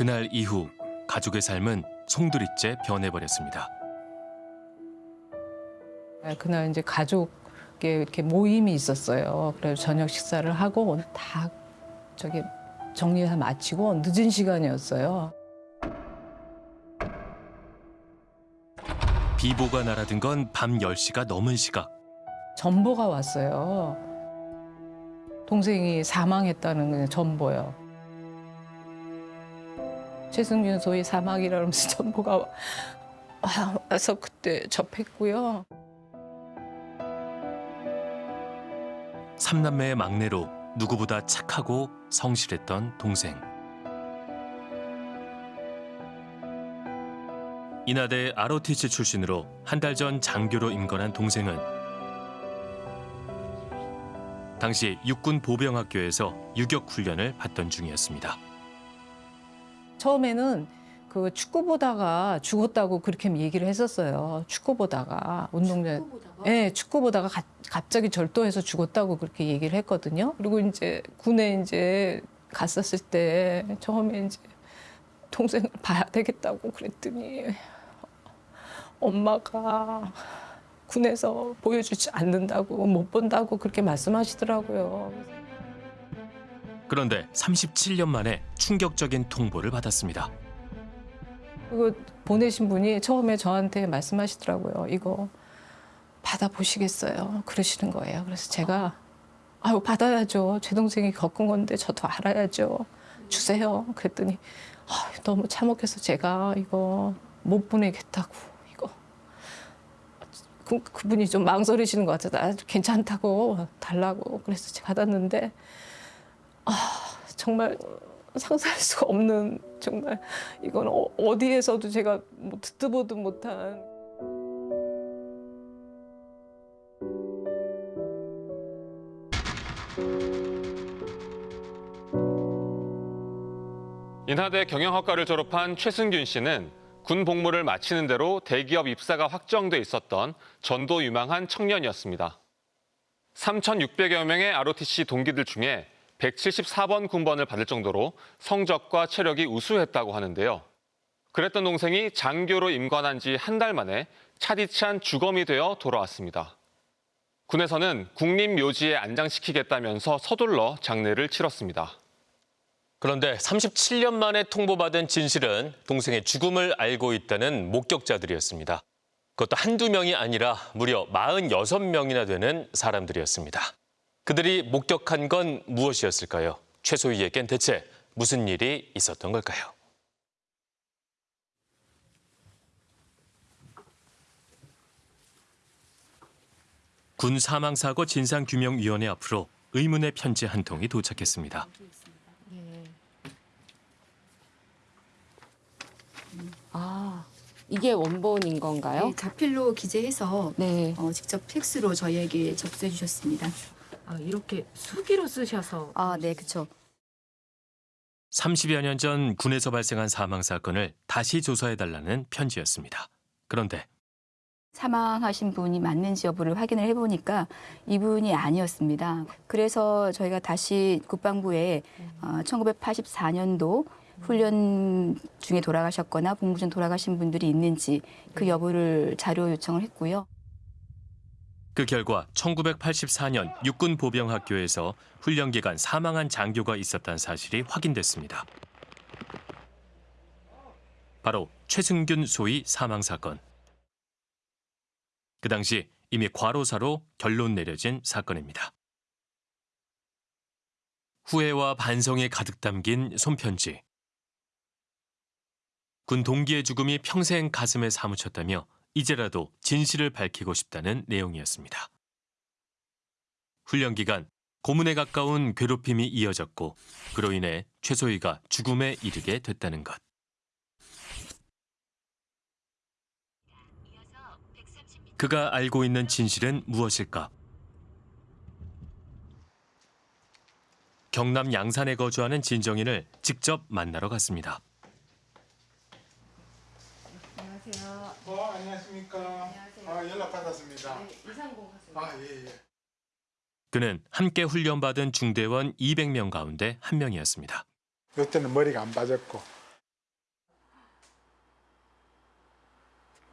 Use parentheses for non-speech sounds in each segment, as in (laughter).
그날 이후 가족의 삶은 송두리째 변해버렸습니다. 네, 그날 이제 가족의 이렇게 모임이 있었어요. 그래서 저녁 식사를 하고 다 저기 정리해서 마치고 늦은 시간이었어요. 비보가 날아든 건 밤 10시가 넘은 시각. 전보가 왔어요. 동생이 사망했다는 전보요. 최승윤 소위 사망이라면서 전보가 와- 와서 그때 접했고요. 삼남매의 막내로 누구보다 착하고 성실했던 동생. 인하대 ROTC 출신으로 한 달 전 장교로 임관한 동생은 당시 육군 보병학교에서 유격 훈련을 받던 중이었습니다. 처음에는 그 축구 보다가 죽었다고 그렇게 얘기를 했었어요. 축구 보다가 운동장 예, 축구 보다가 가- 갑자기 절도해서 죽었다고 그렇게 얘기를 했거든요. 그리고 이제 군에 이제 갔었을 때 처음에 이제 동생을 봐야 되겠다고 그랬더니 엄마가 군에서 보여주지 않는다고 못 본다고 그렇게 말씀하시더라고요. 그런데 37년 만에 충격적인 통보를 받았습니다. 그거 보내신 분이 처음에 저한테 말씀하시더라고요. 이거 받아보시겠어요? 그러시는 거예요. 그래서 제가 아유 받아야죠. 제 동생이 겪은 건데 저도 알아야죠. 주세요. 그랬더니 아, 너무 참혹해서 제가 이거 못 보내겠다고 이거 그, 그분이 좀 망설이시는 것 같아서 아, 괜찮다고 달라고 그래서 제가 받았는데 아 정말 상상할 수가 없는 정말 이건 어, 어디에서도 제가 뭐 듣도 보도 못한 인하대 경영학과를 졸업한 최승균 씨는 군 복무를 마치는 대로 대기업 입사가 확정돼 있었던 전도 유망한 청년이었습니다. 3,600여 명의 ROTC 동기들 중에 174번 군번을 받을 정도로 성적과 체력이 우수했다고 하는데요. 그랬던 동생이 장교로 임관한 지 한 달 만에 차디찬 주검이 되어 돌아왔습니다. 군에서는 국립묘지에 안장시키겠다면서 서둘러 장례를 치렀습니다. 그런데 37년 만에 통보받은 진실은 동생의 죽음을 알고 있다는 목격자들이었습니다. 그것도 한두 명이 아니라 무려 46명이나 되는 사람들이었습니다. 그들이 목격한 건 무엇이었을까요? 최소희에겐 대체 무슨 일이 있었던 걸까요? 군 사망사고 진상규명위원회 앞으로 의문의 편지 한 통이 도착했습니다. 아, 이게 원본인 건가요? 네, 자필로 기재해서 네. 어, 직접 팩스로 저희에게 접수해 주셨습니다. 아, 이렇게 수기로 쓰셔서 아, 네, 그쵸. 30여 년 전 군에서 발생한 사망 사건을 다시 조사해달라는 편지였습니다. 그런데 사망하신 분이 맞는지 여부를 확인을 해보니까 이분이 아니었습니다. 그래서 저희가 다시 국방부에 어, 1984년도 훈련 중에 돌아가셨거나 복무 중 돌아가신 분들이 있는지 그 여부를 자료 요청을 했고요. 그 결과 1984년 육군 보병학교에서 훈련 기간 사망한 장교가 있었다는 사실이 확인됐습니다. 바로 최승균 소위 사망 사건. 그 당시 이미 과로사로 결론 내려진 사건입니다. 후회와 반성이 가득 담긴 손편지. 군 동기의 죽음이 평생 가슴에 사무쳤다며 이제라도 진실을 밝히고 싶다는 내용이었습니다. 훈련 기간 고문에 가까운 괴롭힘이 이어졌고 그로 인해 최소희가 죽음에 이르게 됐다는 것. 그가 알고 있는 진실은 무엇일까? 경남 양산에 거주하는 진정인을 직접 만나러 갔습니다. 아, 연락 받았습니다. 네, 이상공 하세요. 아, 예, 예. 그는 함께 훈련받은 중대원 200명 가운데 한 명이었습니다. 그때는 머리가 안 빠졌고.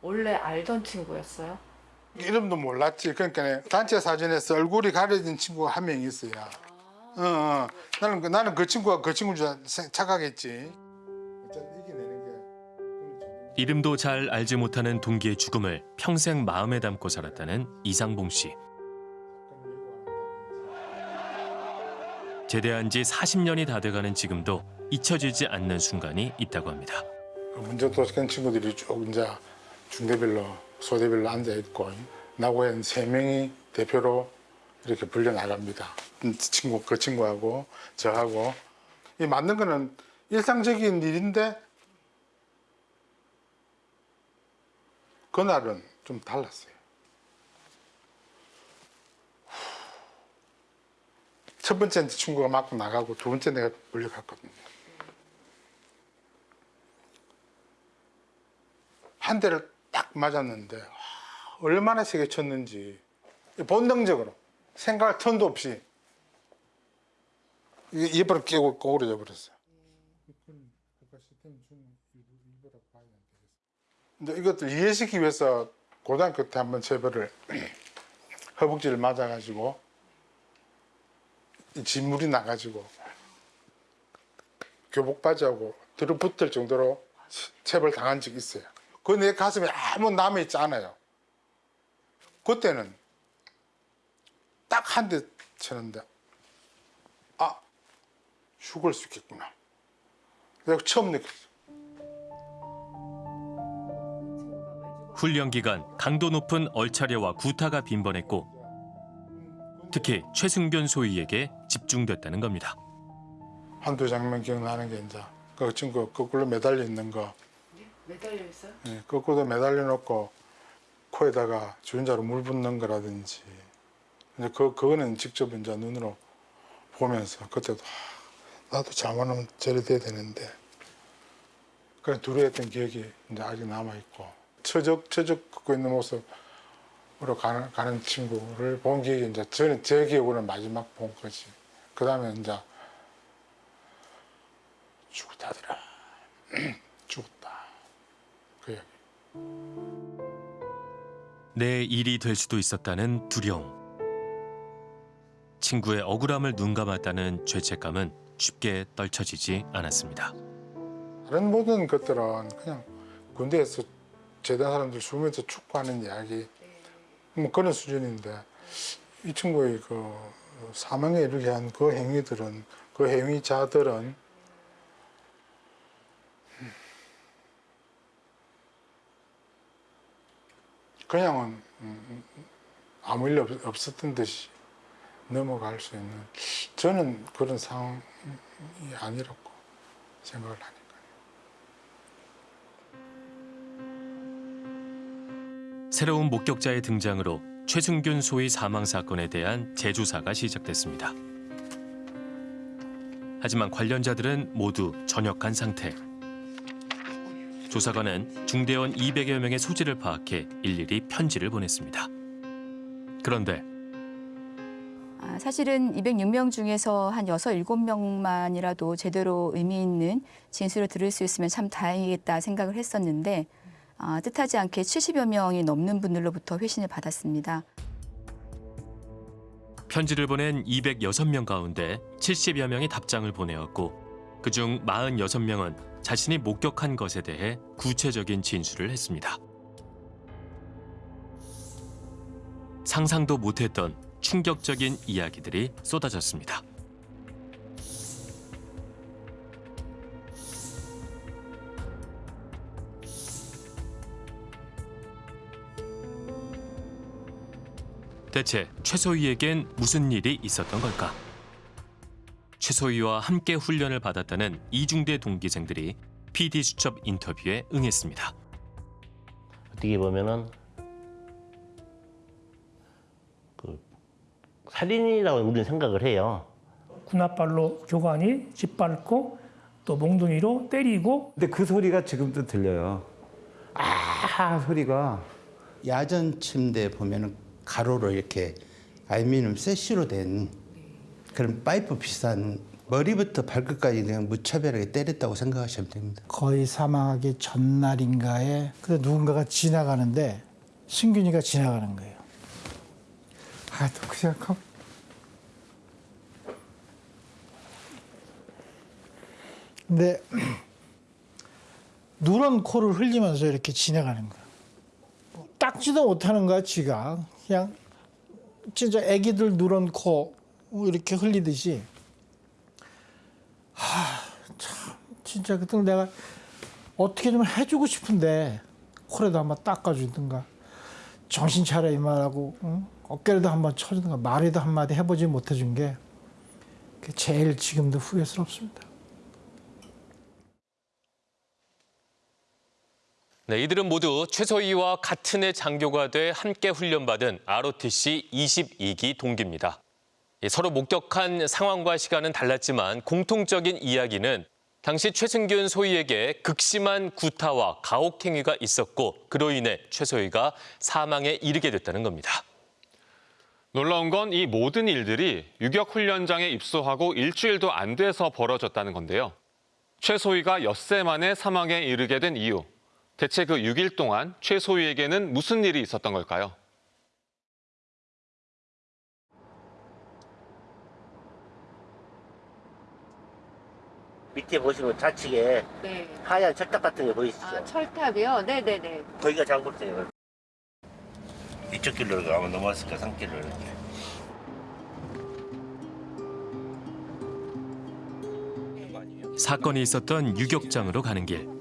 원래 알던 친구였어요? 이름도 몰랐지. 그러니까 단체 사진에서 얼굴이 가려진 친구가 한 명 있어요. 아 어, 어. 나는, 그, 나는 그 친구가 그 친구인 줄 아, 착각했지. 이름도 잘 알지 못하는 동기의 죽음을 평생 마음에 담고 살았다는 이상봉 씨. 제대한 지 40년이 다 돼가는 지금도 잊혀지지 않는 순간이 있다고 합니다. 그 문제도 큰 친구들이 쭉 이제 중대별로 소대별로 앉아 있고 나고엔 세 명이 대표로 이렇게 불려 나갑니다. 친구 그 친구하고 저하고 이 맞는 거는 일상적인 일인데 그날은 좀 달랐어요. 첫 번째 친구가 맞고 나가고 두 번째 내가 불려갔거든요. 한 대를 딱 맞았는데 와, 얼마나 세게 쳤는지 본능적으로 생각할 틈도 없이 입으로 끼고 고그려져 버렸어요. 근데 이것들 이해시키기 위해서 고등학교 때 한번 제벌을 (clears throat) 허벅지를 맞아가지고 이 진물이 나가지고 교복 바지하고 들어붙을 정도로 체벌 당한 적이 있어요. 그 내 가슴에 아무 남아 있지 않아요. 그때는 딱 한 대 쳤는데 아 죽을 수 있겠구나. 내가 처음 느꼈어. 훈련 기간 강도 높은 얼차려와 구타가 빈번했고 특히 최승균 소위에게 집중됐다는 겁니다. 한두 장면 기억나는 게 이제 그 친구 거꾸로 매달려 있는 거 매달려 있어요? 예, 거꾸로 매달려 놓고 코에다가 주전자로 물 붓는 거라든지 이제 그 그거는 직접 이제 눈으로 보면서 그때도 아, 나도 잘못하면 저래 돼야 되는데 그런 두려웠던 기억이 이제 아직 남아 있고 처적 처적 걷고 있는 모습으로 가는 가는 친구를 본 기억이 이제 저는 제 기억으로는 마지막 본 거지. 그 다음에 이제 죽었다더라. (clears throat) 죽었다. 그 얘기. 내 일이 될 수도 있었다는 두려움. 친구의 억울함을 눈감았다는 죄책감은 쉽게 떨쳐지지 않았습니다. 다른 모든 것들은 그냥 군대에서 제대한 사람들 숨으면서 축구하는 이야기 뭐 그런 수준인데 이 친구의 그 사망에 이르게 한 그 행위들은 그 행위자들은 그냥은 음, 아무 일 없- 없었던 듯이 넘어갈 수 있는 저는 그런 상황이 아니라고 생각을 하니까. 새로운 목격자의 등장으로 최승균 소위 사망 사건에 대한 재조사가 시작됐습니다. 하지만 관련자들은 모두 전역한 상태. 조사관은 중대원 200여 명의 소지를 파악해 일일이 편지를 보냈습니다. 그런데 아, 사실은 206명 중에서 한 6, 7명만이라도 제대로 의미 있는 진술을 들을 수 있으면 참 다행이겠다 생각을 했었는데 아, 뜻하지 않게 70여 명이 넘는 분들로부터 회신을 받았습니다. 편지를 보낸 206명 가운데 70여 명이 답장을 보내었고 그중 46명은 자신이 목격한 것에 대해 구체적인 진술을 했습니다. 상상도 못했던 충격적인 이야기들이 쏟아졌습니다. 대체 최소희에겐 무슨 일이 있었던 걸까? 최소희와 함께 훈련을 받았다는 이중대 동기생들이 PD 수첩 인터뷰에 응했습니다. 어떻게 보면은 그 살인이라고 우리는 생각을 해요. 군홧발로 교관이 짓밟고 또 몽둥이로 때리고 근데 그 소리가 지금도 들려요. 아 소리가 야전 침대 보면은 가로로 이렇게 알루미늄 세시로 된 그런 파이프 비슷한 머리부터 발끝까지 그냥 무차별하게 때렸다고 생각하시면 됩니다. 거의 사망하기 전날인가에 그 누군가가 지나가는데 승균이가 지나가는 거예요. 아, 또 그 생각하면 근데 누런 코를 흘리면서 이렇게 지나가는 거야. 뭐 닦지도 못하는 거야, 지가. 그냥 진짜 애기들 누런 코 이렇게 흘리듯이. 하, 참 진짜 그때 내가 어떻게 좀 해주고 싶은데 코라도 한번 닦아주든가 정신 차려 이 말하고 응? 어깨라도 한번 쳐주든가 말이라도 한마디 해보지 못해준 게 제일 지금도 후회스럽습니다. 네, 이들은 모두 최소희와 같은 해 장교가 돼 함께 훈련받은 ROTC 22기 동기입니다. 예, 서로 목격한 상황과 시간은 달랐지만 공통적인 이야기는 당시 최승균 소희에게 극심한 구타와 가혹행위가 있었고 그로 인해 최소희가 사망에 이르게 됐다는 겁니다. 놀라운 건 이 모든 일들이 유격 훈련장에 입소하고 일주일도 안 돼서 벌어졌다는 건데요. 최소희가 엿새 만에 사망에 이르게 된 이유. 대체 그 6일 동안 최소희에게는 무슨 일이 있었던 걸까요? 밑에 보시면 좌측에 네. 하얀 철탑 같은 게 보이시죠? 아, 철탑이요? 네네네. 거기가 장골대예요. 이쪽 길로 가면 넘어왔을까 산길로 이렇게. 사건이 있었던 유격장으로 가는 길.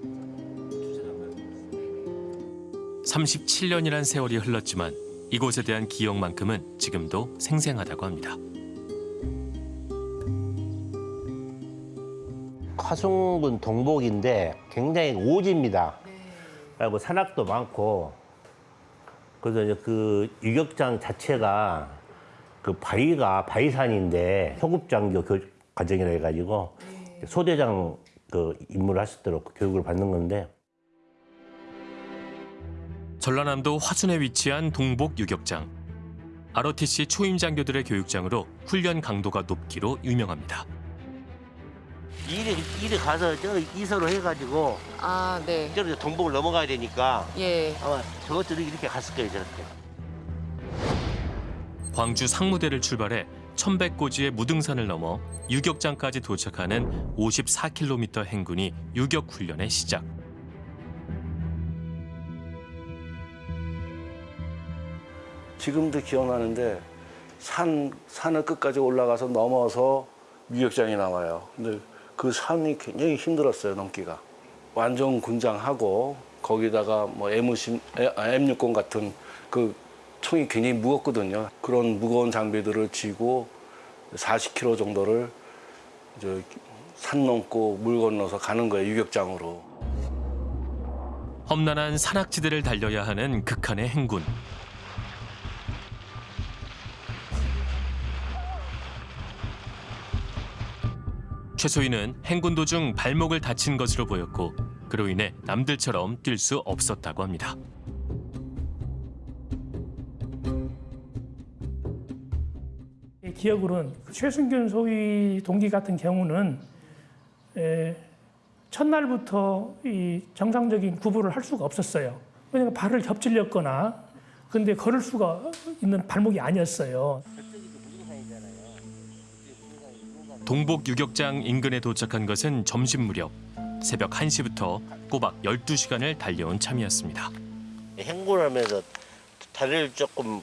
37년이란 세월이 흘렀지만 이곳에 대한 기억만큼은 지금도 생생하다고 합니다. 화순군 동복인데 굉장히 오지입니다. 그리고 산악도 많고 그래서 이제 그 유격장 자체가 그 바위가 바위산인데 소급장교 교육 과정이라 해가지고 소대장 그 임무를 할 수 있도록 교육을 받는 건데 전라남도 화순에 위치한 동복 유격장. ROTC 초임 장교들의 교육장으로 훈련 강도가 높기로 유명합니다. 이리 이리 가서 저 이서로 해가지고 아, 네. 저렇게 동복을 넘어가야 되니까 예. 아마 저것들이 이렇게 갔을 거예요 저렇게. 광주 상무대를 출발해 1100고지의 무등산을 넘어 유격장까지 도착하는 54km 행군이 유격 훈련의 시작. 지금도 기억나는데 산 산을 끝까지 올라가서 넘어서 유격장이 나와요. 근데 그 산이 굉장히 힘들었어요 넘기가. 완전 군장하고 거기다가 뭐 M50, M60 같은 그 총이 굉장히 무겁거든요. 그런 무거운 장비들을 쥐고 40km 정도를 이제 산 넘고 물 건너서 가는 거예요 유격장으로. 험난한 산악지대를 달려야 하는 극한의 행군. 최소희는 행군 도중 발목을 다친 것으로 보였고 그로 인해 남들처럼 뛸 수 없었다고 합니다. 기억으로는 최순균 소위 동기 같은 경우는 에, 첫날부터 이 정상적인 구부를 할 수가 없었어요. 왜냐면 발을 겹질렸거나 근데 걸을 수가 있는 발목이 아니었어요. 동복 유격장 인근에 도착한 것은 점심 무렵. 새벽 1시부터 꼬박 12시간을 달려온 참이었습니다. 행군 하면서 다리를 조금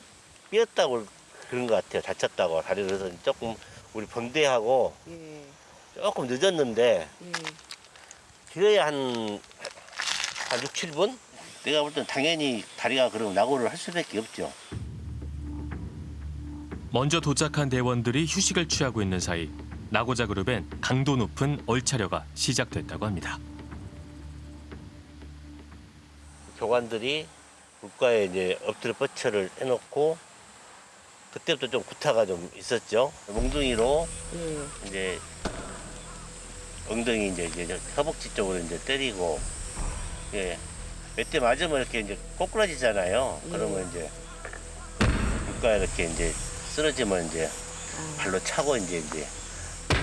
삐었다고 그런 것 같아요. 다쳤다고 다리를 조금 우리 번대하고 예. 조금 늦었는데 예. 길어야 한, 한 6, 7분? 내가 볼 땐 당연히 다리가 그럼 낙오를 할 수밖에 없죠. 먼저 도착한 대원들이 휴식을 취하고 있는 사이 나고자 그룹엔 강도 높은 얼차려가 시작됐다고 합니다. 교관들이 국가에 이제 엎드려 뻗쳐를 해놓고 그때부터 좀 구타가 좀 있었죠. 몽둥이로 예. 이제 엉덩이 이제, 이제 허벅지 쪽으로 이제 때리고 예. 몇 대 맞으면 이렇게 이제 꼬꾸라지잖아요. 그러면 이제 국가에 이렇게 이제 쓰러지면 이제 발로 차고 이제 이제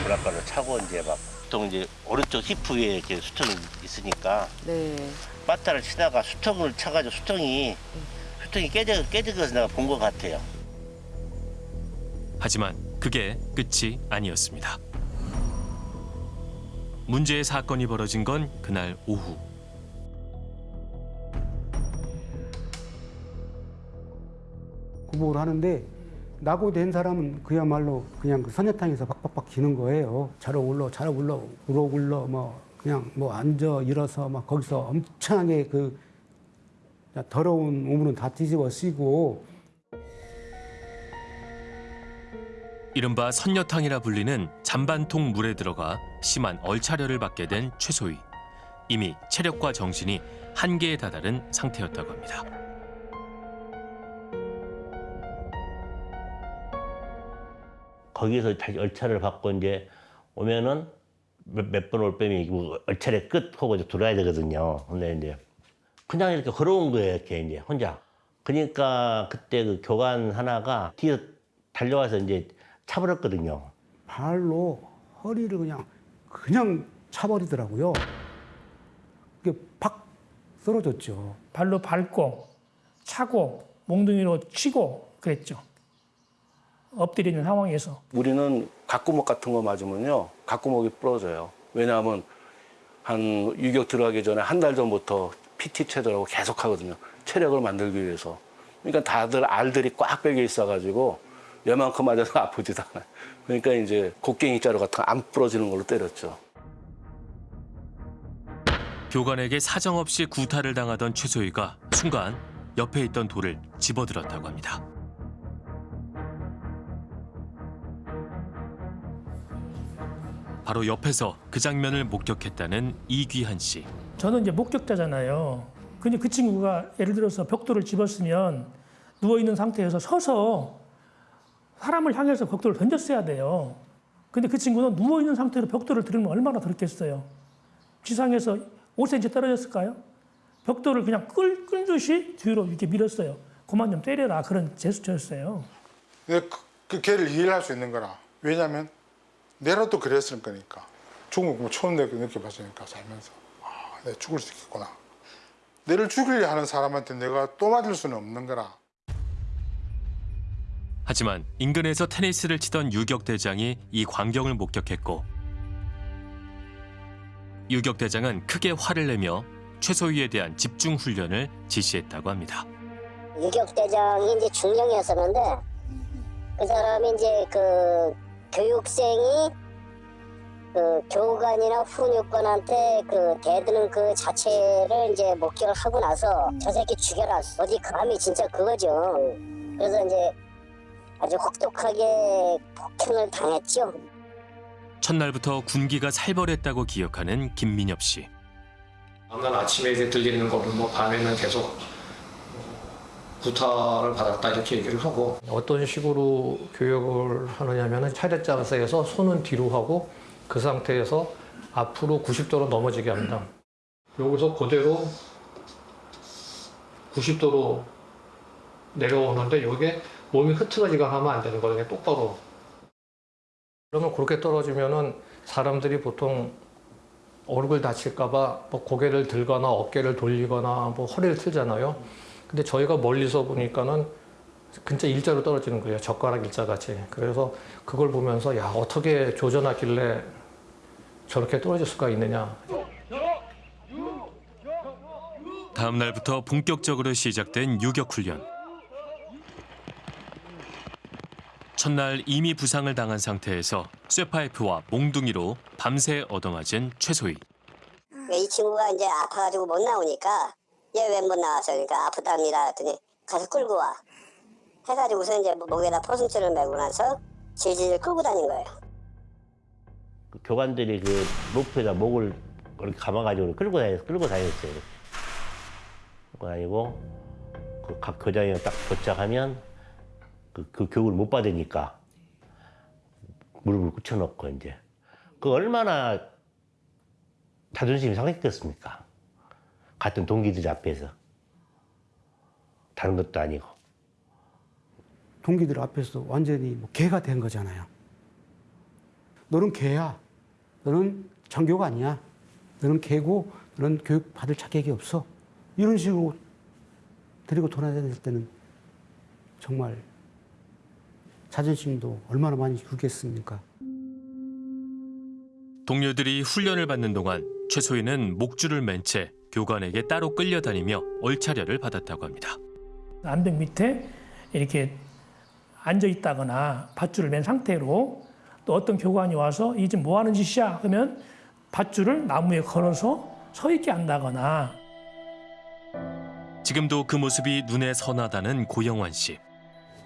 오락가락 차고 이제 막 보통 이제 오른쪽 히프 위에 이렇게 수통이 있으니까 네. 빠따를 치다가 수통을 차가지고 수통이 수통이 깨져 깨져서 내가 본 것 같아요. 하지만 그게 끝이 아니었습니다. 문제의 사건이 벌어진 건 그날 오후. 구복을 하는데 낙오된 사람은 그야말로 그냥 그 선녀탕에서 박박박 기는 거예요. 자러 올러 자러 올러 울어 굴러 뭐 그냥 뭐 앉아 일어서 막 거기서 엄청나게 그 더러운 우물은 다 뒤집어 쓰고 이른바 선녀탕이라 불리는 잔반통 물에 들어가 심한 얼차려를 받게 된 최소희. 이미 체력과 정신이 한계에 다다른 상태였다고 합니다. 거기서 다시 얼차를 받고 이제 오면은 몇 번올 빼면 뭐 얼차례 끝 하고 이제 들어야 되거든요. 근데 이제 그냥 이렇게 걸어온 거예요, 이렇게 이제 혼자. 그러니까 그때 그 교관 하나가 뒤에서 달려와서 이제 차버렸거든요. 발로 허리를 그냥 그냥 차버리더라고요. 이게 팍 쓰러졌죠. 발로 밟고 차고 몽둥이로 치고 그랬죠. 엎드리는 상황에서 우리는 각구목 같은 거 맞으면요. 각구목이 부러져요. 왜냐하면 한 유격 들어가기 전에 한 달 전부터 PT 체조라고 계속 하거든요. 체력을 만들기 위해서. 그러니까 다들 알들이 꽉 배겨 있어 가지고 얘만큼 맞아서 (laughs) 아프지도 않아요. 그러니까 이제 곡괭이 자루 같은 거 안 부러지는 걸로 때렸죠. 교관에게 사정없이 구타를 당하던 최소희가 순간 옆에 있던 돌을 집어들었다고 합니다. 바로 옆에서 그 장면을 목격했다는 이귀한 씨. 저는 이제 목격자잖아요. 근데 그 친구가 예를 들어서 벽돌을 집었으면 누워 있는 상태에서 서서 사람을 향해서 벽돌을 던졌어야 돼요. 근데 그 친구는 누워 있는 상태로 벽돌을 들으면 얼마나 그렇겠어요. 지상에서 5cm 떨어졌을까요? 벽돌을 그냥 끌, 끌 듯이 뒤로 이렇게 밀었어요. 그만 좀 때려라 그런 제스처였어요. 근데 그, 그 걔를 이해를 할수 있는 거라. 왜냐면 내라도 그랬을 거니까. 죽은 거 처음 내가 느껴봤으니까 살면서. 아, 내가 죽을 수 있겠구나. 내를 죽이려 하는 사람한테 내가 또 맞을 수는 없는 거라. 하지만 인근에서 테니스를 치던 유격 대장이 이 광경을 목격했고 유격 대장은 크게 화를 내며 최소희에 대한 집중 훈련을 지시했다고 합니다. 유격 대장이 이제 중령이었었는데 그 사람이 이제 그 교육생이 그 교관이나 훈육관한테 그 대드는 그 자체를 이제 목격을 하고 나서 저 새끼 죽여라. 어디 감히 진짜 그거죠. 그래서 이제 아주 혹독하게 폭행을 당했죠. 첫날부터 군기가 살벌했다고 기억하는 김민엽 씨. 다음날 아침에 이제 들리는 거는 뭐 밤에는 계속 구타를 받았다 이렇게 얘기를 하고 어떤 식으로 교육을 하느냐면은 차렷 자세에서 손은 뒤로 하고 그 상태에서 앞으로 90도로 넘어지게 합니다. 여기서 그대로 90도로 내려오는데 이게 몸이 흐트러지거나 하면 안 되는 거거든요. 똑바로. 그러면 그렇게 떨어지면은 사람들이 보통 얼굴 다칠까봐 뭐 고개를 들거나 어깨를 돌리거나 뭐 허리를 틀잖아요. 근데 저희가 멀리서 보니까는 진짜 일자로 떨어지는 거예요. 젓가락 일자 같이. 그래서 그걸 보면서 야 어떻게 조전하길래 저렇게 떨어질 수가 있느냐. 다음 날부터 본격적으로 시작된 유격 훈련. 첫날 이미 부상을 당한 상태에서 쇠파이프와 몽둥이로 밤새 얻어맞은 최소희. 이 친구가 이제 아파가지고 못 나오니까 얘 왜 못 나왔어 그러니까 아프답니다 했더니 가서 끌고 와 해가지고서 이제 목에다 포승줄을 메고 나서 질질 끌고 다닌 거예요 그 교관들이 그 로프에다 목을 이렇게 감아가지고 끌고 다녔, 끌고 다녔어요. 끌고 다니고 그 각 교장이 딱 도착하면 그, 그 교육을 못 받으니까 무릎을 꿇혀놓고 이제 그 얼마나 자존심이 상했겠습니까? 같은 동기들 앞에서 다른 것도 아니고 동기들 앞에서 완전히 뭐 개가 된 거잖아요. 너는 개야. 너는 정교가 아니야. 너는 개고 너는 교육 받을 자격이 없어. 이런 식으로 데리고 돌아다닐 때는 정말 자존심도 얼마나 많이 굴겠습니까? 동료들이 훈련을 받는 동안 최소희는 목줄을 맨 채 교관에게 따로 끌려다니며 얼차려를 받았다고 합니다. 안벽 밑에 이렇게 앉아 있다거나 밧줄을 맨 상태로 또 어떤 교관이 와서 이 지금 뭐 하는 짓이야? 그러면 밧줄을 나무에 걸어서 서 있게 한다거나 지금도 그 모습이 눈에 선하다는 고영환 씨.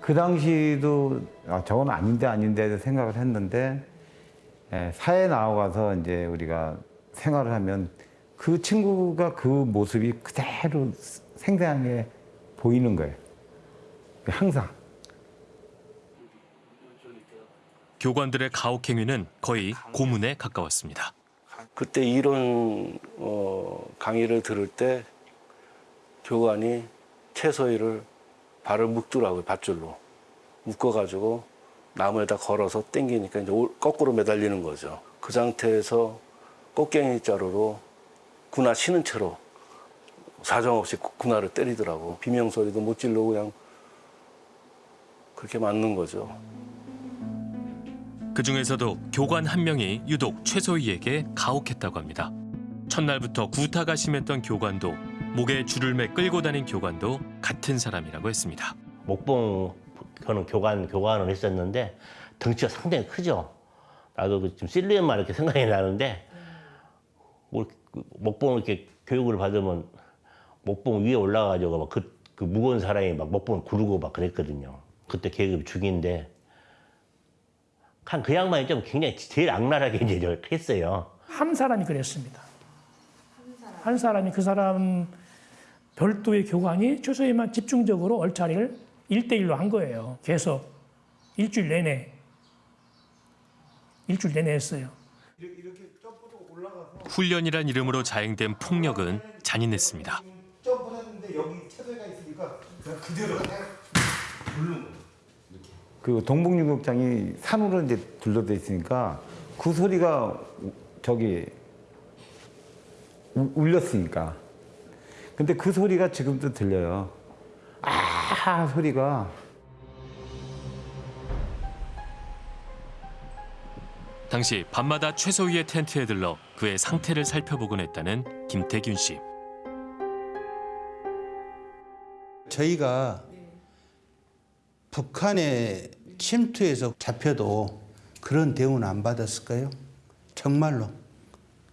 그 당시도 아, 저건 아닌데 아닌데 생각을 했는데 예, 사회 나와가서 이제 우리가 생활을 하면 그 친구가 그 모습이 그대로 생생하게 보이는 거예요. 항상. 교관들의 가혹 행위는 거의 고문에 가까웠습니다. 그때 이런 어, 강의를 들을 때 교관이 최소희를 발을 묶더라고요 밧줄로 묶어가지고 나무에다 걸어서 당기니까 이제 올- 거꾸로 매달리는 거죠. 그 상태에서 꽃갱이 자루로 군화 치는 채로 사정없이 구- 군화를 때리더라고 비명 소리도 못 질르고 그냥 그렇게 맞는 거죠. 그 중에서도 교관 한 명이 유독 최소희에게 가혹했다고 합니다. 첫날부터 구타가 심했던 교관도 목에 줄을 매 끌고 다닌 교관도 같은 사람이라고 했습니다. 목봉 그는 교관 교관을 했었는데 덩치가 상당히 크죠. 나도 그 지금 실루엣만 이렇게 생각이 나는데 뭐그 목봉 이렇게 교육을 받으면 목봉 위에 올라가지고 막 그 그 무거운 사람이 막 목봉을 구르고 막 그랬거든요. 그때 계급 중인데 한그 양반이 좀 굉장히 제일 악랄하게 이제 했어요. 한 사람이 그랬습니다. 한 사람이 그 사람 별도의 교관이 최소희만 집중적으로 얼차리를 일대일로한 거예요. 계속 일주일 내내. 일주일 내내 했어요. 훈련이란 이름으로 자행된 폭력은 잔인했습니다. 그 동북유격장이 산으로 이제 둘러져 있으니까 그 소리가 우- 저기 우- 울렸으니까. 근데 그 소리가 지금도 들려요. 아 소리가 당시 밤마다 최소희의 텐트에 들러 그의 상태를 살펴보곤 했다는 김태균 씨. 저희가 북한에 침투해서 잡혀도 그런 대우는 안 받았을까요? 정말로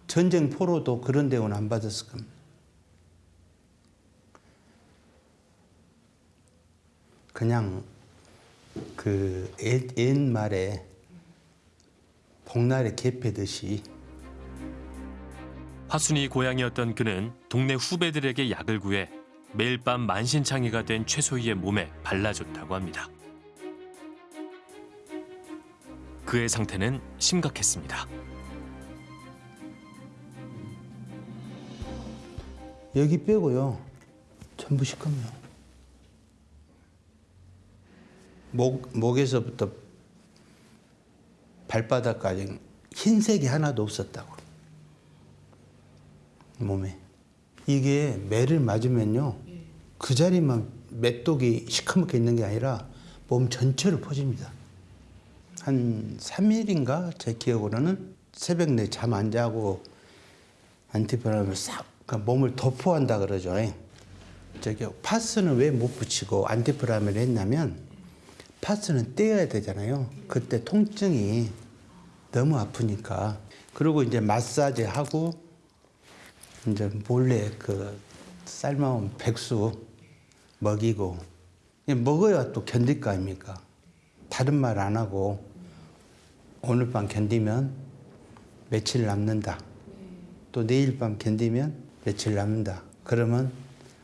전쟁 포로도 그런 대우는 안 받았을 겁니다. 그냥 그 옛- 옛말에 복날에 개패듯이 화순이 고향이었던 그는 동네 후배들에게 약을 구해 매일 밤 만신창이가 된 최소희의 몸에 발라줬다고 합니다. 그의 상태는 심각했습니다. 여기 빼고요 전부 시커매요. 목 목에서부터 발바닥까지 흰색이 하나도 없었다고 몸에 이게 매를 맞으면요 그 자리만 맷독이 시커멓게 있는 게 아니라 몸 전체로 퍼집니다. 한 3일인가 제 기억으로는 새벽 내 잠 안 자고 안티바람을 싹 그러니까 몸을 도포한다 그러죠. 저기 파스는 왜 못 붙이고 안티프라미를 했냐면 파스는 떼어야 되잖아요. 그때 통증이 너무 아프니까. 그리고 이제 마사지 하고 이제 몰래 그 삶아온 백수 먹이고 먹어야 또 견딜 거 아닙니까? 다른 말 안 하고 오늘 밤 견디면 며칠 남는다. 또 내일 밤 견디면 며칠 남는다. 그러면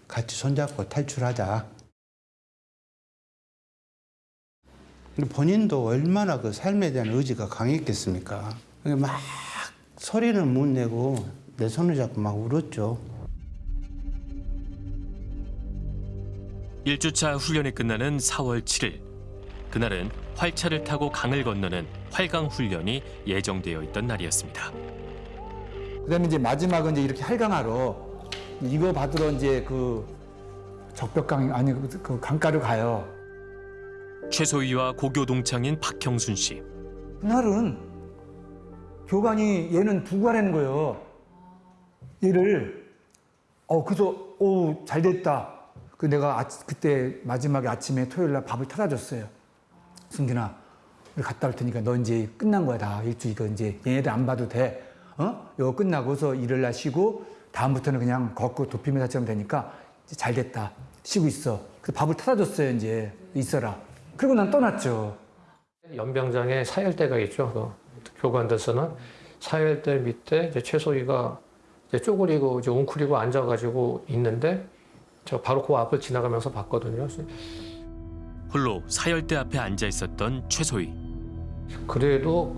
같이 손잡고 탈출하자. 본인도 얼마나 그 삶에 대한 의지가 강했겠습니까? 막 소리는 못 내고 내 손을 잡고 막 울었죠. 1주차 훈련이 끝나는 4월 7일. 그날은 활차를 타고 강을 건너는 활강 훈련이 예정되어 있던 날이었습니다. 그다음에 이제 마지막은 이제 이렇게 할강하러 이거 받으러 이제 그 적벽강 아니 그- 그 강가를 가요. 최소희와 고교 동창인 박형순 씨. 그날은 교관이 얘는 두고 가라는 거예요. 얘를 어 그래서 오 잘 됐다. 그 내가 아, 그때 마지막에 아침에 토요일 날 밥을 타다 줬어요. 승균아 우리 갔다 올 테니까 너 이제 끝난 거야 다 일주 이거 이제 얘네들 안 봐도 돼. 어? 이거 끝나고서 일요일 날 쉬고 다음부터는 그냥 걷고 도피메사 치면 되니까 이제 잘 됐다. 쉬고 있어. 그래서 밥을 타다 줬어요 이제 있어라. 그리고 난 떠났죠. 연병장에 사열대가 있죠. 그 교관들서는 사열대 밑에 이제 최소희가 이제 쪼그리고 이제 웅크리고 앉아가지고 있는데 저 바로 그 앞을 지나가면서 봤거든요. 홀로 사열대 앞에 앉아 있었던 최소희. 그래도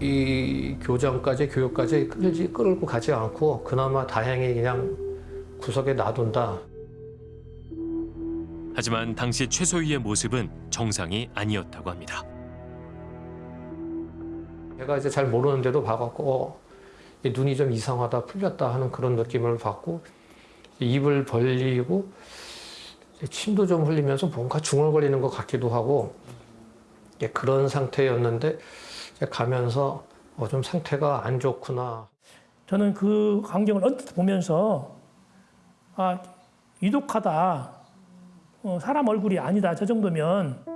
이 교장까지 교육까지 끌지 끌고 가지 않고 그나마 다행히 그냥 구석에 놔둔다. 하지만 당시 최소희의 모습은 정상이 아니었다고 합니다. 제가 이제 잘 모르는데도 봐갖고 어, 이 눈이 좀 이상하다 풀렸다 하는 그런 느낌을 받고 입을 벌리고 침도 좀 흘리면서 뭔가 중얼거리는 것 같기도 하고 예, 그런 상태였는데 가면서 어, 좀 상태가 안 좋구나. 저는 그 광경을 언뜻 보면서 아 이독하다. 어, 사람 얼굴이 아니다. 저 정도면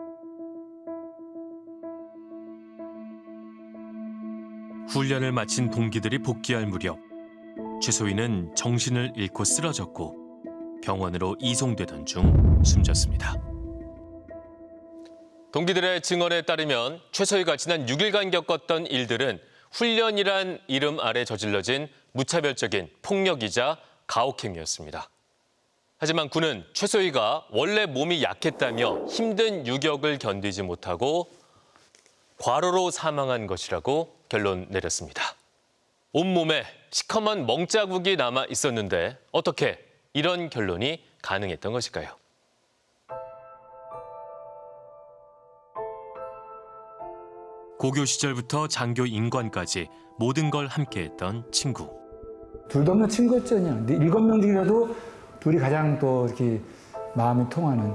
훈련을 마친 동기들이 복귀할 무렵 최소희는 정신을 잃고 쓰러졌고 병원으로 이송되던 중 숨졌습니다. 동기들의 증언에 따르면 최소희가 지난 6일간 겪었던 일들은 훈련이란 이름 아래 저질러진 무차별적인 폭력이자 가혹행위였습니다. 하지만 군은 최소희가 원래 몸이 약했다며 힘든 유격을 견디지 못하고 과로로 사망한 것이라고 결론 내렸습니다. 온몸에 시커먼 멍자국이 남아 있었는데 어떻게 이런 결론이 가능했던 것일까요? 고교 시절부터 장교 인관까지 모든 걸 함께했던 친구. 둘도 없는. 근데 일곱 명 중이라도 둘이 가장 또 이렇게 마음이 통하는.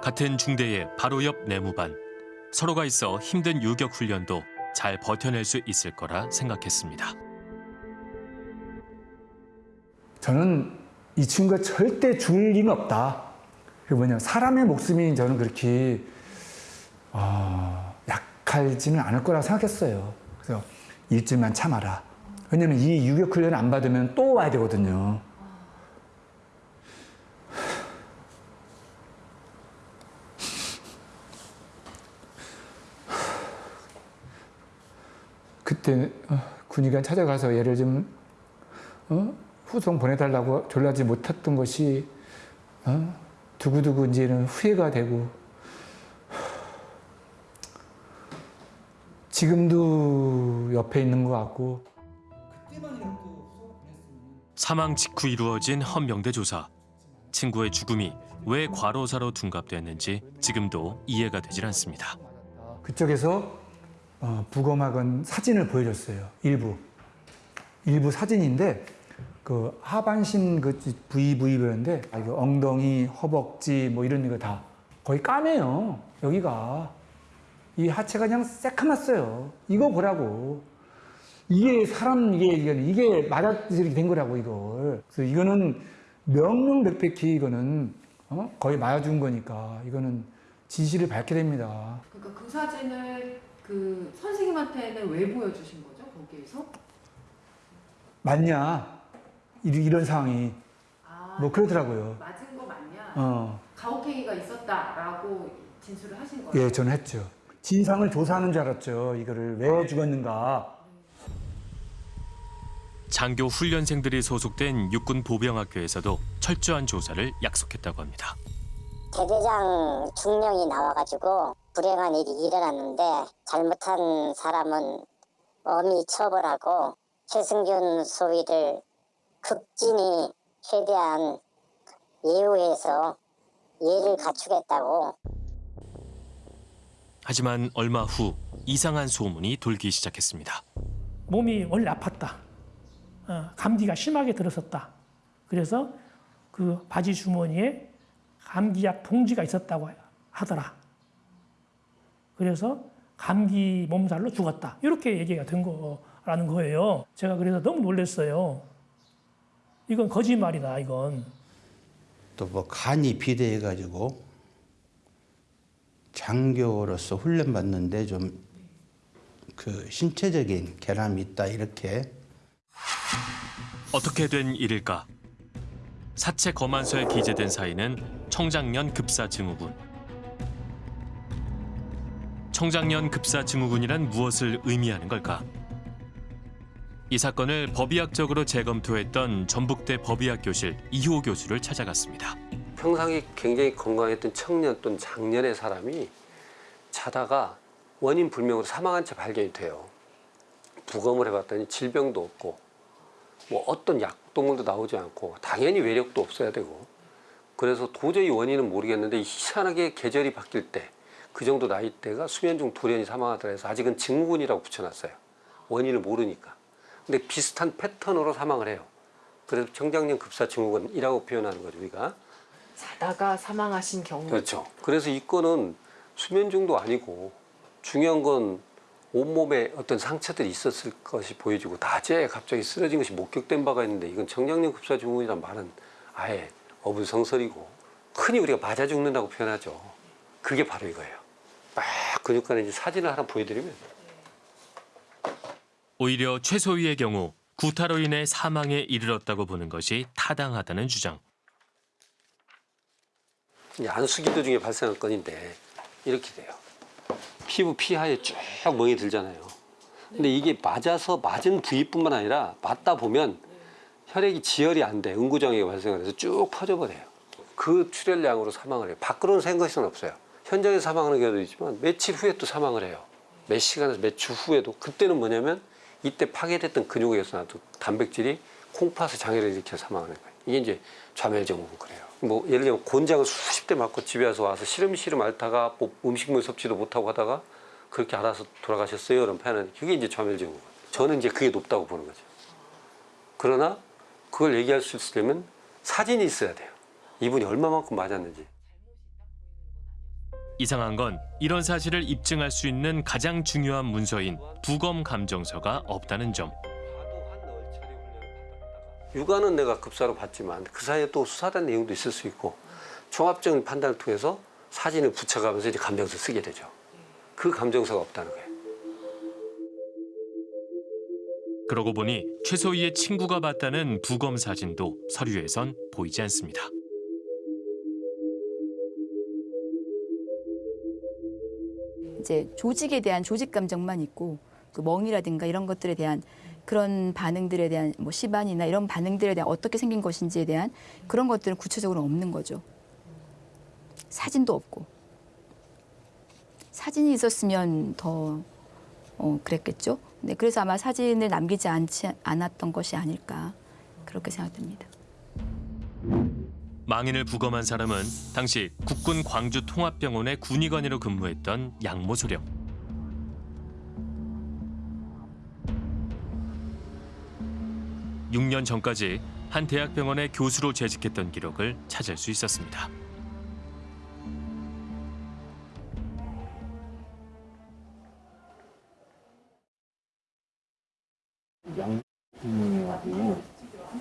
같은 중대의 바로 옆 내무반. 서로가 있어 힘든 유격 훈련도 잘 버텨낼 수 있을 거라 생각했습니다. 저는 이 친구가 절대 죽을 리는 없다. 그 뭐냐 사람의 목숨이 저는 그렇게 어, 약하지는 않을 거라 생각했어요. 그래서 일주일만 참아라. 왜냐면 이 유격 훈련 안 받으면 또 와야 되거든요. 그때 어, 군의관 찾아가서 얘를 좀 어? 후송 보내달라고 졸라지 못했던 것이 어? 두고두고 이제는 후회가 되고 지금도 옆에 있는 것 같고 사망 직후 이루어진 헌명대 조사. 친구의 죽음이 왜 과로사로 둔갑됐는지 지금도 이해가 되질 않습니다. 그쪽에서 어, 부검학은 사진을 보여줬어요. 일부 일부 사진인데 그 하반신 그 부위 부위별인데 아, 이거 엉덩이, 허벅지 뭐 이런 거 다 거의 까매요. 여기가 이 하체가 그냥 새카맣어요. 이거 보라고. 이게 사람 이게 이게, 이게 맞아서 이렇게 된 거라고 이걸. 그래서 이거는 명명백백히 이거는 어? 거의 맞아준 거니까 이거는 진실을 밝게 됩니다. 그러니까 그 사진을 그 선생님한테는 왜 보여주신 거죠? 거기에서? 맞냐? 이- 이런 상황이 뭐 그러더라고요. 맞은 거 맞냐? 어, 가혹행위가 있었다라고 진술을 하신 거예요? 예, 저는 했죠. 진상을 조사하는 줄 알았죠. 이거를 왜 죽었는가. 장교 훈련생들이 소속된 육군 보병학교에서도 철저한 조사를 약속했다고 합니다. 대대장 중령이 나와가지고 불행한 일이 일어났는데 잘못한 사람은 엄히 처벌하고 최승균 소위를 극진히 최대한 예우해서 예를 갖추겠다고 하지만 얼마 후 이상한 소문이 돌기 시작했습니다. 몸이 원래 아팠다. 어, 감기가 심하게 들었었다. 그래서 그 바지 주머니에 감기약 봉지가 있었다고 하더라. 그래서 감기 몸살로 죽었다. 이렇게 얘기가 된 거라는 거예요. 제가 그래서 너무 놀랐어요. 이건 거짓말이다, 이건. 또 뭐 간이 비대해가지고 장교로서 훈련 받는데 좀 그 신체적인 결함이 있다 이렇게 어떻게 된 일일까? 사체 검안서에 기재된 사인은 청장년 급사 증후군. 청장년 급사 증후군이란 무엇을 의미하는 걸까? 이 사건을 법의학적으로 재검토했던 전북대 법의학 교실 이호 교수를 찾아갔습니다. 평상시 굉장히 건강했던 청년 또는 장년의 사람이 자다가 원인 불명으로 사망한 채 발견이 돼요. 부검을 해봤더니 질병도 없고 뭐 어떤 약동물도 나오지 않고 당연히 외력도 없어야 되고 그래서 도저히 원인은 모르겠는데 희한하게 계절이 바뀔 때 그 정도 나이대가 수면 중 돌연히 사망하더라 해서 아직은 증후군이라고 붙여놨어요. 원인을 모르니까. 근데 비슷한 패턴으로 사망을 해요. 그래서 청장년 급사 증후군이라고 표현하는 거죠 우리가. 자다가 사망하신 경우. 그렇죠. 그래서 이 건은 수면 중도 아니고 중요한 건 온몸에 어떤 상처들이 있었을 것이 보여지고 낮에 갑자기 쓰러진 것이 목격된 바가 있는데 이건 청장년 급사 증후군이란 말은 아예 어불성설이고 흔히 우리가 맞아 죽는다고 표현하죠. 그게 바로 이거예요. 막 근육관에 이제 사진을 하나 보여드리면 오히려 최소희의 경우 구타로 인해 사망에 이르렀다고 보는 것이 타당하다는 주장. 안수기도 중에 발생한 건인데 이렇게 돼요. 피부 피하에 쭉 멍이 들잖아요. 근데 이게 맞아서 맞은 부위뿐만 아니라 맞다 보면 혈액이 지혈이 안 돼. 응구장애가 발생을 해서 쭉 퍼져버려요. 그 출혈량으로 사망을 해요. 밖으로는 생각할 수는 없어요. 현장에서 사망하는 경우도 있지만 며칠 후에 또 사망을 해요. 몇 시간에서 몇 주 후에도 그때는 뭐냐면 이때 파괴됐던 근육에서 나도 단백질이 콩팥의 장애를 일으켜 사망하는 거예요. 이게 이제 좌멸증후군 그래요. 뭐 예를 들면 곤장을 수십 대 맞고 집에 와서 와서 시름시름 앓다가 뭐 음식물 섭취도 못하고 하다가 그렇게 알아서 돌아가셨어요. 이런 표현은 그게 이제 좌멸증후군. 저는 이제 그게 높다고 보는 거죠. 그러나 그걸 얘기할 수 있으려면 사진이 있어야 돼요. 이분이 얼마만큼 맞았는지. 이상한 건 이런 사실을 입증할 수 있는 가장 중요한 문서인 부검 감정서가 없다는 점. 육아는 내가 급사로 봤지만 그 사이에 또 수사된 내용도 있을 수 있고 종합적인 판단을 통해서 사진을 붙여가면서 이제 감정서 쓰게 되죠. 그 감정서가 없다는 거예요. 그러고 보니 최소희의 친구가 봤다는 부검 사진도 서류에선 보이지 않습니다. 이제 조직에 대한 조직 감정만 있고 그 멍이라든가 이런 것들에 대한 그런 반응들에 대한 뭐 시반이나 이런 반응들에 대한 어떻게 생긴 것인지에 대한 그런 것들은 구체적으로 없는 거죠. 사진도 없고 사진이 있었으면 더 어, 그랬겠죠. 네, 그래서 아마 사진을 남기지 않지, 않았던 것이 아닐까 그렇게 생각됩니다. 망인을 부검한 사람은 당시 국군 광주 통합병원의 군의관으로 근무했던 양모 소령. 육년 전까지 한 대학병원의 교수로 재직했던 기록을 찾을 수 있었습니다.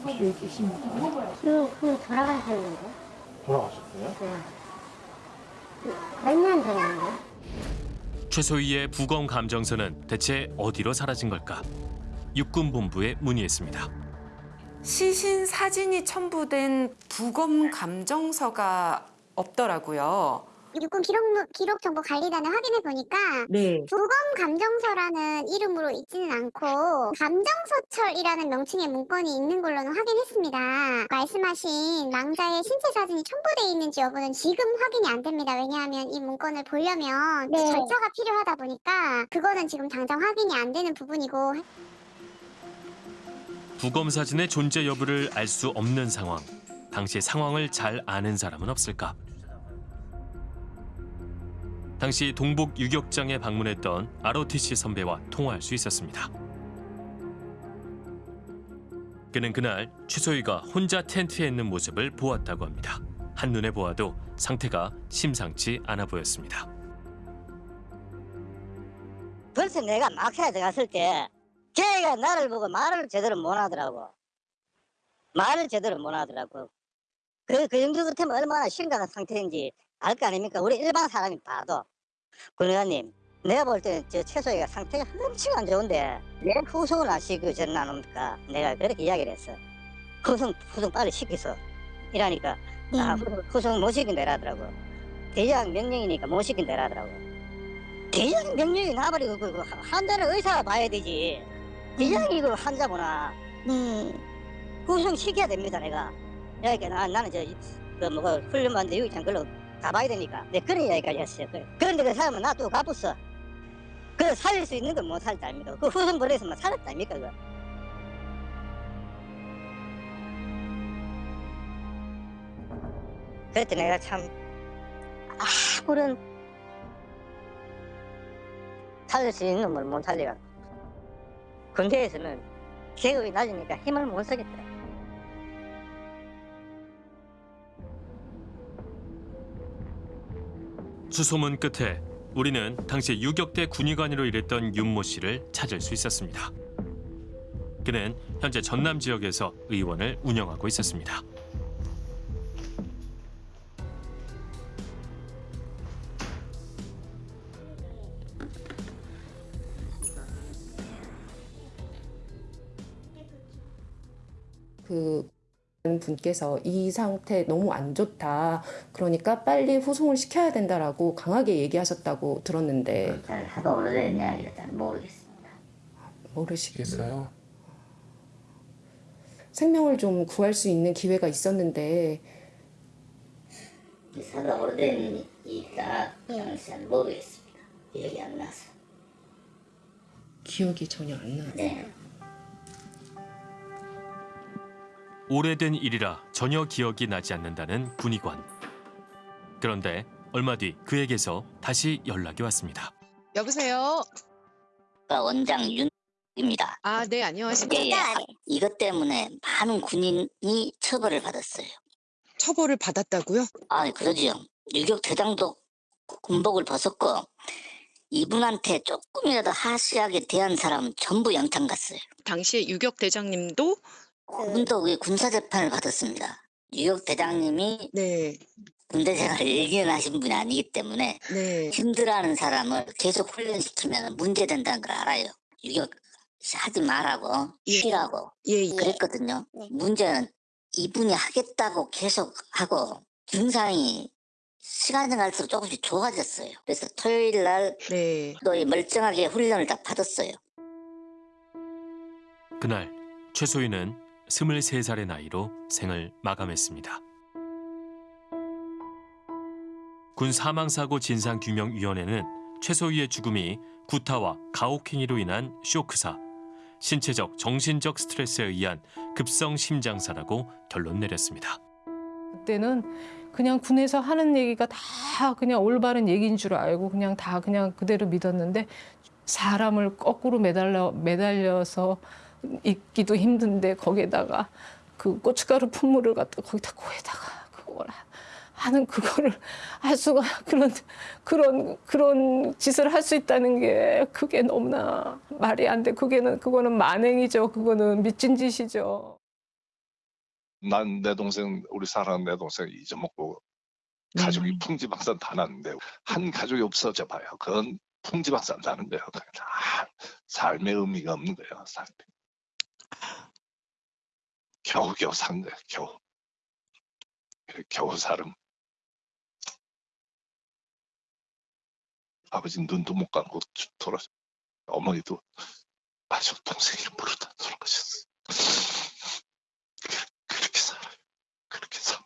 혹시 계십니 까? 그, 그 돌아가셨는데? 돌아가셨어요? 네. 몇년 됐는데? 최소희의 부검 감정서는 대체 어디로 사라진 걸까? 육군본부에 문의했습니다. 시신 사진이 첨부된 부검 감정서가 없더라고요. 육군 기록, 기록 정보 관리단을 확인해 보니까 네. 부검 감정서라는 이름으로 있지는 않고 감정서철이라는 명칭의 문건이 있는 걸로는 확인했습니다. 말씀하신 망자의 신체 사진이 첨부되어 있는지 여부는 지금 확인이 안 됩니다. 왜냐하면 이 문건을 보려면 그 네. 절차가 필요하다 보니까 그거는 지금 당장 확인이 안 되는 부분이고 부검 사진의 존재 여부를 알 수 없는 상황. 당시 상황을 잘 아는 사람은 없을까? 당시 동북 유격장에 방문했던 ROTC 선배와 통화할 수 있었습니다. 그는 그날 최소희가 혼자 텐트에 있는 모습을 보았다고 합니다. 한눈에 보아도 상태가 심상치 않아 보였습니다. 벌써 내가 막사에 들어갔을 때 걔가 나를 보고 말을 제대로 못 하더라고. 말을 제대로 못 하더라고. 그, 그 정도 같으면 얼마나 심각한 상태인지 알 거 아닙니까? 우리 일반 사람이 봐도. 군 의원님, 내가 볼 때는 저 최소희가 상태가 엄청 안 좋은데 왜 후송을 안 시키고 저는 안 옵니까? 내가 그렇게 이야기를 했어. 후송, 후송 빨리 시키소. 이러니까 아, 후- 후송 못 시킨다 하더라고. 대장 명령이니까 못 시킨다 하더라고. 대장 명령이 나버리고 그, 그 환자는 의사가 봐야 되지. 대장이 그 환자 보나. 음. 구성 시켜야 됩니다 내가. 그러니까 나, 나는 저 그 뭐 훈련 받는데 유기장 걸로 가봐야 되니까. 내 그런 이야기까지 했어요. 그래. 그런데 그 사람은 나또 가봤어. 그 살릴 수 있는 건 못 살다 아닙니까? 그 후성 버려서만 살았다 아닙니까? 그. 그랬더니 내가 참 아무런 살릴 수 있는 걸 못 살려가. 군대에서는 계급이 낮으니까 힘을 못 쓰겠더라. 수소문 끝에 우리는 당시 유격대 군의관으로 일했던 윤모 씨를 찾을 수 있었습니다. 그는 현재 전남 지역에서 의원을 운영하고 있었습니다. 그 분께서 이 상태 너무 안 좋다. 그러니까 빨리 후송을 시켜야 된다라고 강하게 얘기하셨다고 들었는데 잘 하도 이야기라 잘 모르겠습니다. 모르시겠어요? 생명을 좀 구할 수 있는 기회가 있었는데 사도 저는 잘 모르겠습니다. 기억이 안 나서. 기억이 전혀 안 나요. 네. 오래된 일이라 전혀 기억이 나지 않는다는 군의관. 그런데 얼마 뒤 그에게서 다시 연락이 왔습니다. 여보세요. 원장 윤입니다. 아, 네, 안녕하십니까. 예, 예. 이것 때문에 많은 군인이 처벌을 받았어요. 처벌을 받았다고요? 아, 그러지요. 유격 대장도 군복을 벗었고 이분한테 조금이라도 하시하게 대한 사람 전부 영창 갔어요. 당시에 유격 대장님도 그분도 그 군사 재판을 받았습니다. 유격 대장님이 네. 군대 생활을 일견하신 분이 아니기 때문에 네. 힘들어하는 사람을 계속 훈련시키면 문제된다는 걸 알아요. 유격 하지 말라고 쉬라고 예, 예. 그랬거든요. 문제는 이분이 하겠다고 계속 하고 증상이 시간이 갈수록 조금씩 좋아졌어요. 그래서 토요일 날 네. 또 멀쩡하게 훈련을 다 받았어요. 그날 최소희는 23살의 나이로 생을 마감했습니다. 군 사망사고 진상규명위원회는 최소희의 죽음이 구타와 가혹행위로 인한 쇼크사, 신체적, 정신적 스트레스에 의한 급성 심장사라고 결론 내렸습니다. 그때는 그냥 군에서 하는 얘기가 다 그냥 올바른 얘기인 줄 알고 그냥 다 그냥 그대로 믿었는데 사람을 거꾸로 매달려 매달려서 있기도 힘든데 거기에다가 그 고춧가루 분무를 갖다 거기다 코에다가 그걸 하- 하는 그거를 (laughs) 할 수가 그런 그런 그런 짓을 할 수 있다는 게 그게 너무나 말이 안 돼. 그게는 그거는 만행이죠. 그거는 미친 짓이죠. 난 내 동생 우리 사랑하는 내 동생 잊어먹고 가족이 풍지박산 다 났는데 한 가족이 없어져 봐요. 그건 풍지박산 나는 거예요. 다 삶의 의미가 없는 거예요. 삶이. 겨우겨우 산 거예요. 겨우. 겨우 살음. 아버지 눈도 못 감고 돌아. 어머니도 아저 동생 이름 부르다 돌아가셨어. 그렇게 살아요. 그렇게 살.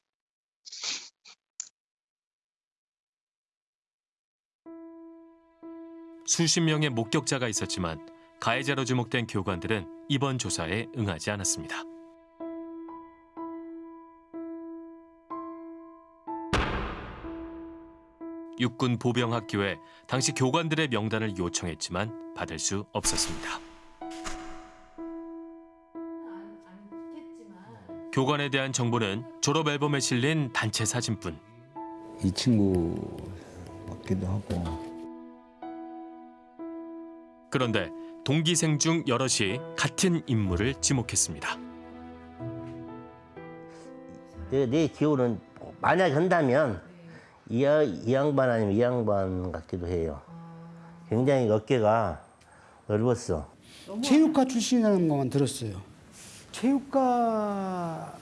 수십 명의 목격자가 있었지만 가해자로 지목된 교관들은 이번 조사에 응하지 않았습니다. 육군 보병학교에 당시 교관들의 명단을 요청했지만 받을 수 없었습니다. 교관에 대한 정보는 졸업 앨범에 실린 단체 사진뿐. 이 친구 같기도 하고 그런데 동기생 중 여럿이 같은 인물을 지목했습니다. 내, 내 기호는 만약 한다면 이, 야- 이 양반 아니면 이 양반 같기도 해요. 굉장히 어깨가 넓었어. 체육과 출신이라는 것만 들었어요. 체육과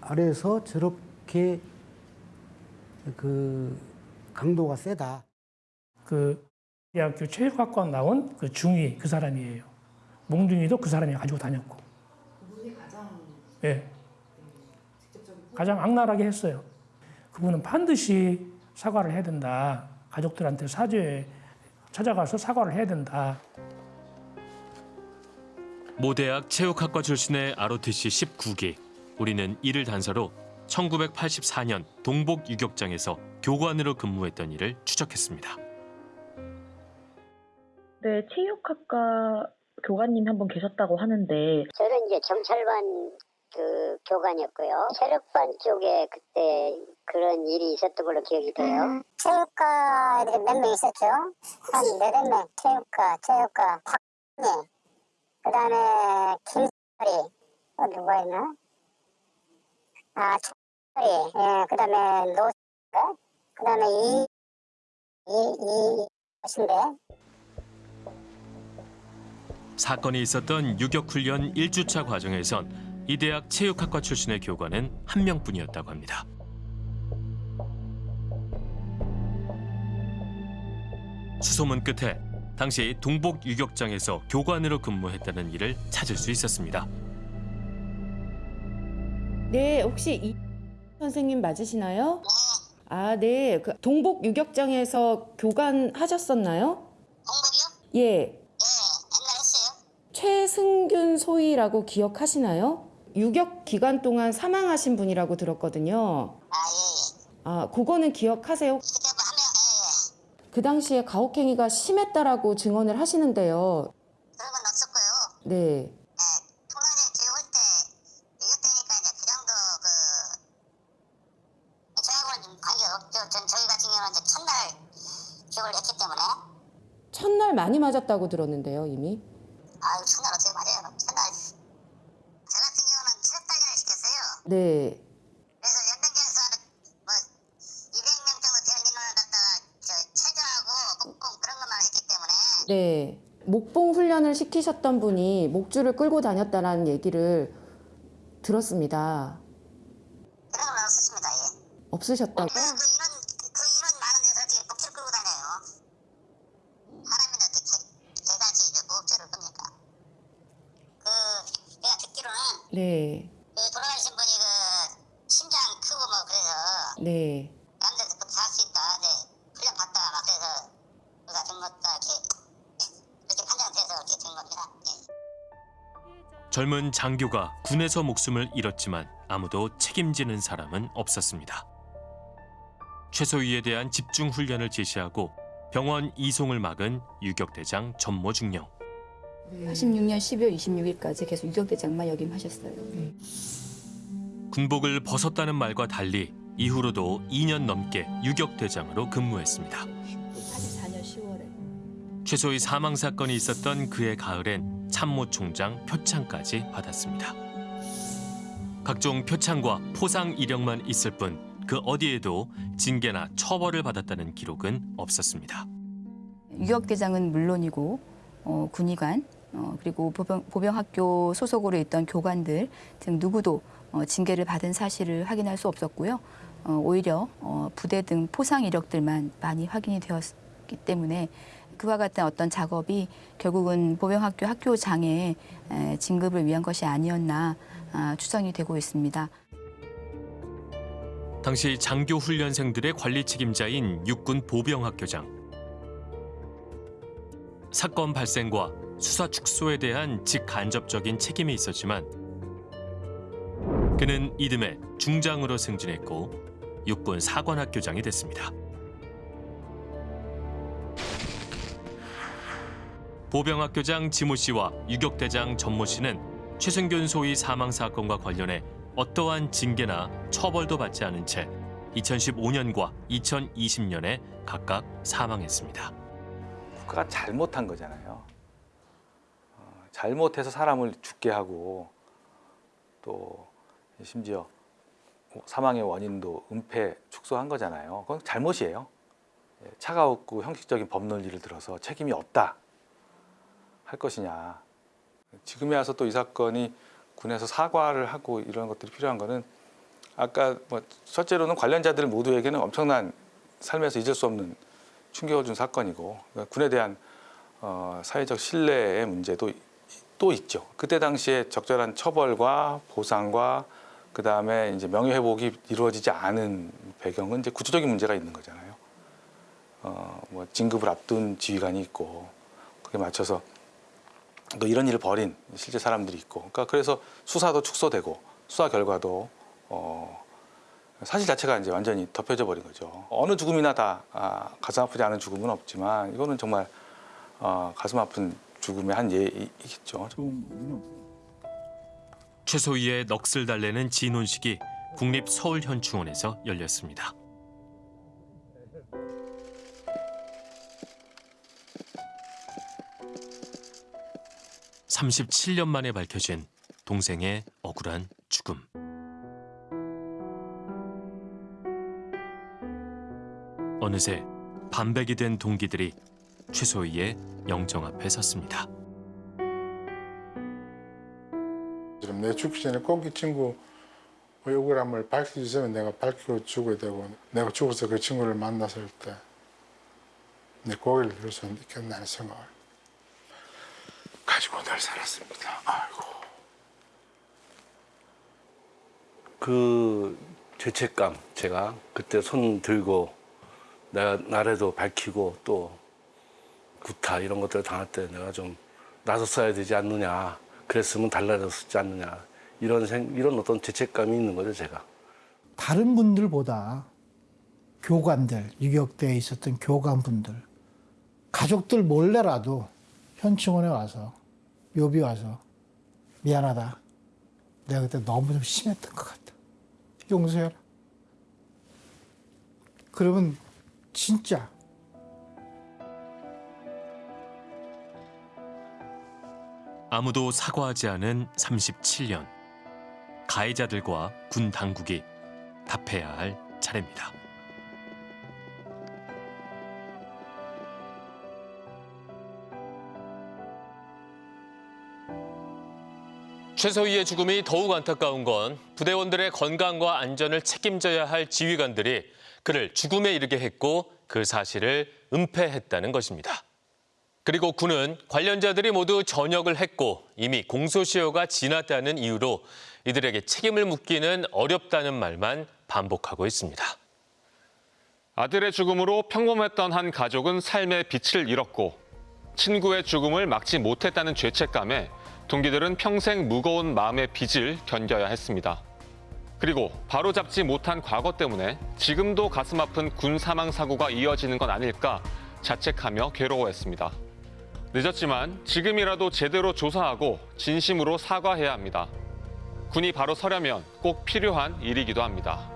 아래서 저렇게 그 강도가 세다. 그 대학교 체육학과 나온 그 중위 그 사람이에요. 몽둥이도 그 사람이 가지고 다녔고. 예. 가장 악랄하게 했어요. 그분은 반드시 사과를 해야 된다. 가족들한테 사죄 찾아가서 사과를 해야 된다. 모대학 체육학과 출신의 ROTC 19기. 우리는 이를 단서로 1984년 동복 유격장에서 교관으로 근무했던 일을 추적했습니다. 네, 체육학과 교관님이 한분 계셨다고 하는데 저는 이제 경찰관 그 교관이었고요. 체력반 쪽에 그때 그런 일이 있었던 걸로 기억이 돼요. 체육과 몇명 있었죠? 한 네댓 명. 체육과, 체육과, 박님, 그 다음에 김설이, 어, 누가 있나? 아, 철이, 예, 그 다음에 노가, 그 다음에 이, 이, 이, 신데 사건이 있었던 유격훈련 1주차 과정에선 이 대학 체육학과 출신의 교관은 한 명뿐이었다고 합니다. 수소문 끝에 당시 동복 유격장에서 교관으로 근무했다는 일을 찾을 수 있었습니다. 네, 혹시 이 선생님 맞으시나요? 아, 네. 그 동복 유격장에서 교관 하셨었나요? 동복이요? 예. 최승균 소위라고 기억하시나요? 유격 기간 동안 사망하신 분이라고 들었거든요. 아, 그거는 기억하세요? 그 당시에 가혹행위가 심했다라고 증언을 하시는데요. 그런 건 없었고요. 네. 했기 때문에 첫날 많이 맞았다고 들었는데요, 이미. 아유 첫날 어떻게 맞아요? 첫날 저 같은 경우는 체력 단련을 시켰어요. 네. 그래서 연변장에서 뭐 200명 정도 되는 인원을 갖다가 저 체조하고 목공 그런 것만 했기 때문에 네. 목봉 훈련을 시키셨던 분이 목줄을 끌고 다녔다라는 얘기를 들었습니다. 그런 건 없었습니다. 예. 없으셨다고? 그 인원 그 인원 많은 데서 어떻게 목줄을 끌고 다녀요? 사람인데 어떻게 개같이 목줄을 끕니까? 그 내가 듣기로는 네. 젊은 장교가 군에서 목숨을 잃었지만 아무도 책임지는 사람은 없었습니다. 최소위에 대한 집중 훈련을 지시하고 병원 이송을 막은 유격대장 전모 중령. 86년 12월 26일까지 계속 유격대장만 역임하셨어요. 군복을 벗었다는 말과 달리 이후로도 2년 넘게 유격대장으로 근무했습니다. 84년 10월에. 최소의 사망 사건이 있었던 그해 가을엔 참모총장 표창까지 받았습니다. 각종 표창과 포상 이력만 있을 뿐 그 어디에도 징계나 처벌을 받았다는 기록은 없었습니다. 유격대장은 물론이고 어, 군의관 어, 그리고 보병, 보병학교 소속으로 있던 교관들 등 누구도 어, 징계를 받은 사실을 확인할 수 없었고요. 어, 오히려 어, 부대 등 포상 이력들만 많이 확인이 되었기 때문에 그와 같은 어떤 작업이 결국은 보병학교 학교장의 에, 진급을 위한 것이 아니었나 아, 추정이 되고 있습니다. 당시 장교 훈련생들의 관리 책임자인 육군 보병학교장. 사건 발생과 수사 축소에 대한 직간접적인 책임이 있었지만 그는 이듬해 중장으로 승진했고 육군 사관학교장이 됐습니다. 보병학 교장 지모 씨와 유격대장 전모 씨는 최승균 소위 사망 사건과 관련해 어떠한 징계나 처벌도 받지 않은 채 2015년과 2020년에 각각 사망했습니다. 국가가 잘못한 거잖아요. 어, 잘못해서 사람을 죽게 하고 또 심지어 사망의 원인도 은폐 축소한 거잖아요. 그건 잘못이에요. 예, 차가웠고 형식적인 법 논리를 들어서 책임이 없다 할 것이냐. 지금에 와서 또 이 사건이 군에서 사과를 하고 이런 것들이 필요한 거는 아까 뭐 첫째로는 관련자들 모두에게는 엄청난 삶에서 잊을 수 없는 충격을 준 사건이고 그러니까 군에 대한 어, 사회적 신뢰의 문제도 또 있죠. 그때 당시에 적절한 처벌과 보상과 그 다음에 이제 명예 회복이 이루어지지 않은 배경은 이제 구조적인 문제가 있는 거잖아요. 어, 뭐 진급을 앞둔 지휘관이 있고 그에 맞춰서 또 이런 일을 벌인 실제 사람들이 있고, 그러니까 그래서 수사도 축소되고 수사 결과도 어, 사실 자체가 이제 완전히 덮여져 버린 거죠. 어느 죽음이나 다 아, 가슴 아프지 않은 죽음은 없지만 이거는 정말 어, 가슴 아픈 죽음의 한 예이겠죠. 최소희의 넋을 달래는 진혼식이 국립 서울현충원에서 열렸습니다. (37년) 만에 밝혀진 동생의 억울한 죽음. 어느새 반백이 된 동기들이 최소희의 영정 앞에 섰습니다. 지금 내 죽기 전에 꼭 이 친구 의 억울함을 밝혀주시면 내가 밝히고 죽어야 되고 내가 죽어서 그 친구를 만났을 때 내 고개를 들을 수 있겠나는 생각을 가지고 늘 살았습니다. 아이고. 그 죄책감 제가 그때 손 들고 내가 나래도 밝히고 또 구타 이런 것들을 당할 때 내가 좀 나섰어야 되지 않느냐 그랬으면 달라졌지 않느냐 이런 생 이런 어떤 죄책감이 있는 거죠 제가 다른 분들보다 교관들, 유격대에 있었던 교관분들, 가족들 몰래라도 현충원에 와서, 묘비 와서, 미안하다. 내가 그때 너무 좀 심했던 것 같다. 용서해라. 그러면 진짜 아무도 사과하지 않은 37년. 가해자들과 군 당국이 답해야 할 차례입니다. 최소희의 죽음이 더욱 안타까운 건 부대원들의 건강과 안전을 책임져야 할 지휘관들이 그를 죽음에 이르게 했고 그 사실을 은폐했다는 것입니다. 그리고 군은 관련자들이 모두 전역을 했고 이미 공소시효가 지났다는 이유로 이들에게 책임을 묻기는 어렵다는 말만 반복하고 있습니다. 아들의 죽음으로 평범했던 한 가족은 삶의 빛을 잃었고 친구의 죽음을 막지 못했다는 죄책감에 동기들은 평생 무거운 마음의 빚을 견뎌야 했습니다. 그리고 바로잡지 못한 과거 때문에 지금도 가슴 아픈 군 사망 사고가 이어지는 건 아닐까 자책하며 괴로워했습니다. 늦었지만 지금이라도 제대로 조사하고 진심으로 사과해야 합니다. 군이 바로 서려면 꼭 필요한 일이기도 합니다.